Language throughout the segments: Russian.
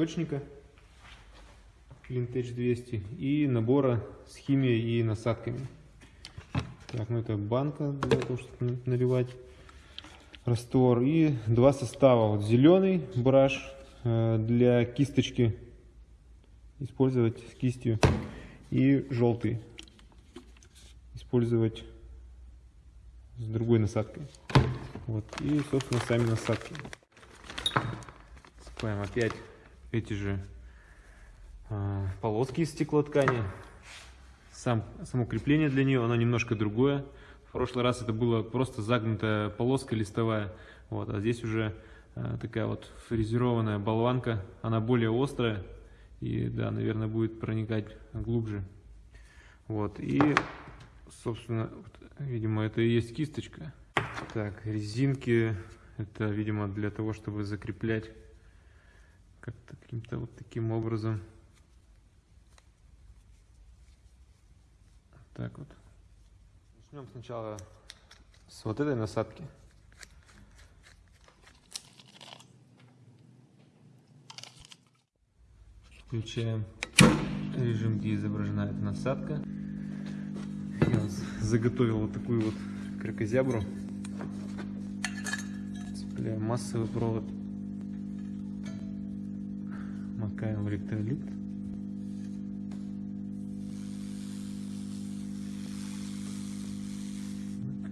источника Clintech 200 и набора с химией и насадками. Так, ну это банка для того, чтобы наливать раствор. И два состава. Вот зеленый браш э, для кисточки использовать с кистью. И желтый использовать с другой насадкой. Вот. И, собственно, сами насадки. Складываем опять эти же э, полоски из стеклоткани. Сам, само крепление для нее, оно немножко другое. В прошлый раз это была просто загнутая полоска листовая, вот, а здесь уже э, такая вот фрезерованная болванка, она более острая и, да, наверное, будет проникать глубже. Вот, и, собственно, вот, видимо, это и есть кисточка. Так, резинки, это, видимо, для того, чтобы закреплять каким-то вот таким образом. Так вот. Начнем сначала с вот этой насадки. Включаем режим, где изображена эта насадка. Я заготовил вот такую вот кракозябру. Цепляем массовый провод. В электролит.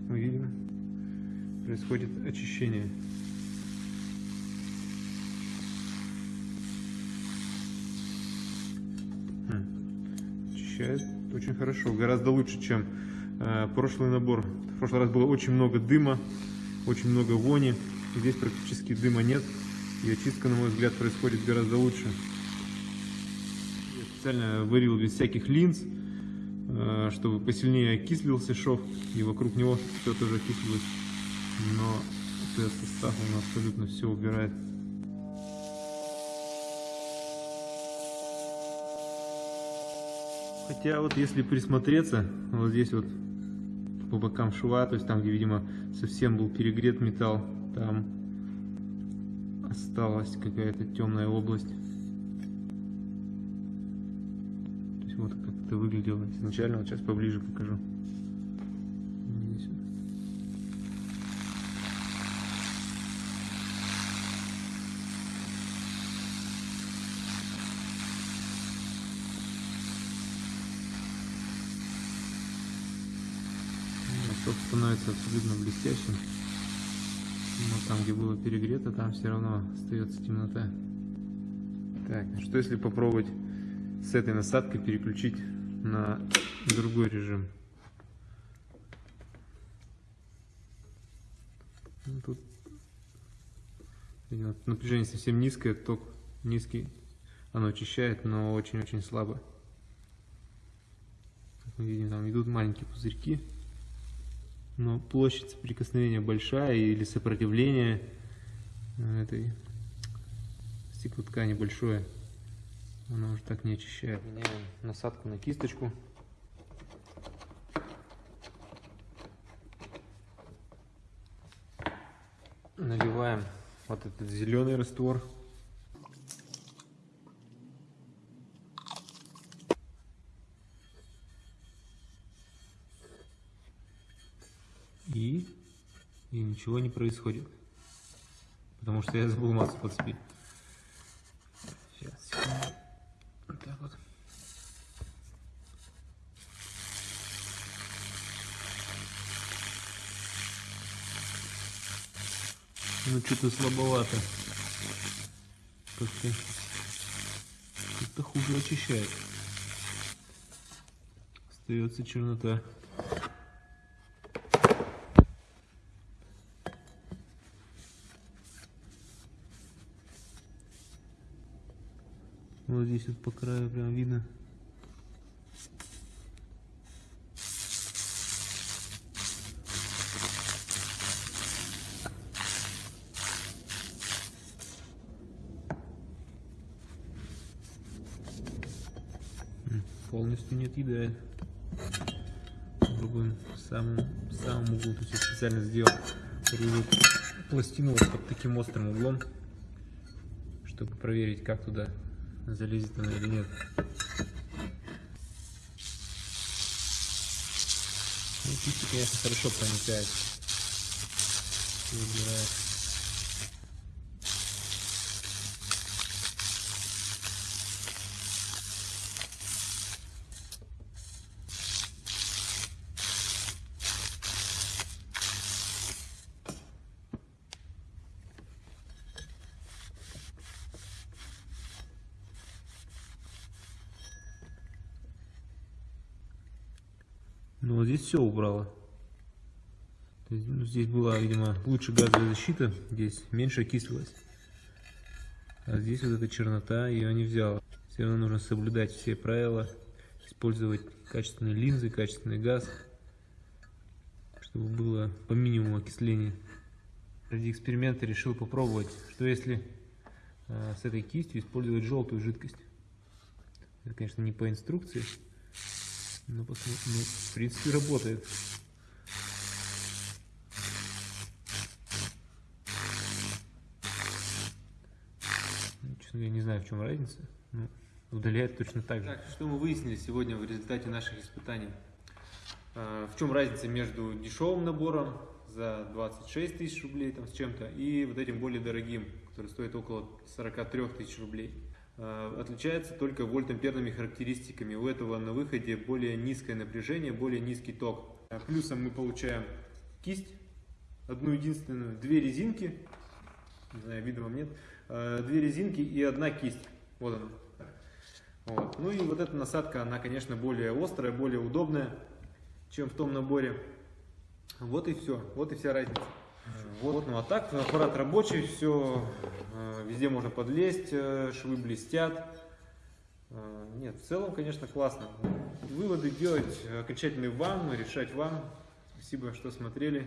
мы видим, происходит очищение. Хм. Очищает очень хорошо, гораздо лучше, чем э, прошлый набор. В прошлый раз было очень много дыма, очень много вони. Здесь практически дыма нет. И очистка, на мой взгляд, происходит гораздо лучше. Я специально варил без всяких линз. Э, чтобы посильнее окислился шов, и вокруг него все тоже окислилось. Но этот состав он абсолютно все убирает. Хотя вот если присмотреться, вот здесь вот по бокам шва, то есть там, где, видимо, совсем был перегрет металл, там осталась какая-то темная область. Вот как это выглядело изначально. Вот сейчас поближе покажу. Становится абсолютно блестящим. Но там, где было перегрето, там все равно остается темнота. Так, что если попробовать с этой насадкой переключить на другой режим. Ну, тут напряжение совсем низкое, ток низкий, оно очищает, но очень-очень слабо. Как мы видим, там идут маленькие пузырьки, но площадь соприкосновения большая или сопротивление этой стеклоткани большое. Она уже так не очищает. Меняем насадку на кисточку. Наливаем вот этот зеленый раствор. И, и ничего не происходит. Потому что я забыл массу подцепить. Ну что-то слабовато. Как-то как-то хуже очищает. Остается чернота. Вот здесь вот по краю прям видно полностью не отъедает. Самом, в самом углу. То есть я специально сделал пластину вот под таким острым углом, чтобы проверить, как туда залезет она или нет. Ну, кисти, конечно, хорошо проникает. Убирает. Ну вот здесь все убрало. Есть, ну, здесь была, видимо, лучше газовая защита, здесь меньше окислилась. А здесь вот эта чернота ее не взяла. Все равно нужно соблюдать все правила, использовать качественные линзы, качественный газ, чтобы было по минимуму окисления. Ради эксперимента решил попробовать, что если э, с этой кистью использовать желтую жидкость. Это, конечно, не по инструкции. Ну, посмотрим. Ну, в принципе, работает. Ну, честно, я не знаю, в чем разница. Ну, удаляет точно так же. Так, что мы выяснили сегодня в результате наших испытаний? А, в чем разница между дешевым набором за 26 тысяч рублей там, с чем-то и вот этим более дорогим, который стоит около 43 тысяч рублей? А, отличается только вольтамперными характеристиками. У этого на выходе более низкое напряжение, более низкий ток. А, плюсом мы получаем кисть, одну единственную, две резинки, не знаю, видно вам нет, а, две резинки и одна кисть. Вот она. Вот. Ну и вот эта насадка, она, конечно, более острая, более удобная, чем в том наборе. Вот и все, вот и вся разница. Вот, ну а так, аппарат рабочий, все, везде можно подлезть, э, швы блестят. Э, нет, в целом, конечно, классно. Выводы делать окончательные вам, решать вам. Спасибо, что смотрели.